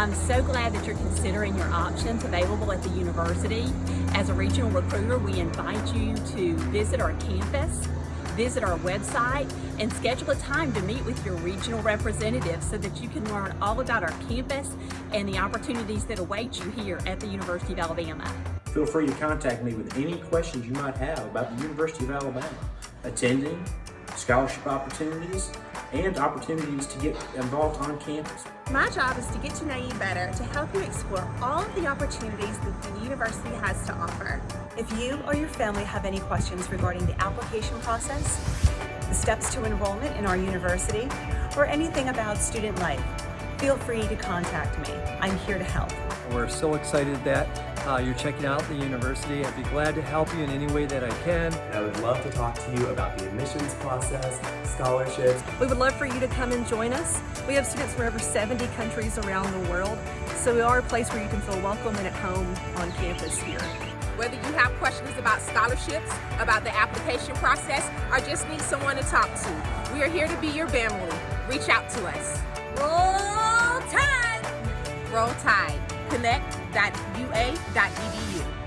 I'm so glad that you're considering your options available at the university. As a regional recruiter, we invite you to visit our campus, visit our website, and schedule a time to meet with your regional representative so that you can learn all about our campus and the opportunities that await you here at the University of Alabama. Feel free to contact me with any questions you might have about the University of Alabama, attending, scholarship opportunities, and opportunities to get involved on campus. My job is to get to know you better to help you explore all of the opportunities that the university has to offer. If you or your family have any questions regarding the application process, the steps to enrollment in our university, or anything about student life, feel free to contact me. I'm here to help. We're so excited that uh, you're checking out the university. I'd be glad to help you in any way that I can. And I would love to talk to you about the admissions process, scholarships. We would love for you to come and join us. We have students from over 70 countries around the world, so we are a place where you can feel welcome and at home on campus here. Whether you have questions about scholarships, about the application process, or just need someone to talk to, we are here to be your family. Reach out to us. Roll Tide! Roll Tide. Connect.ua.edu.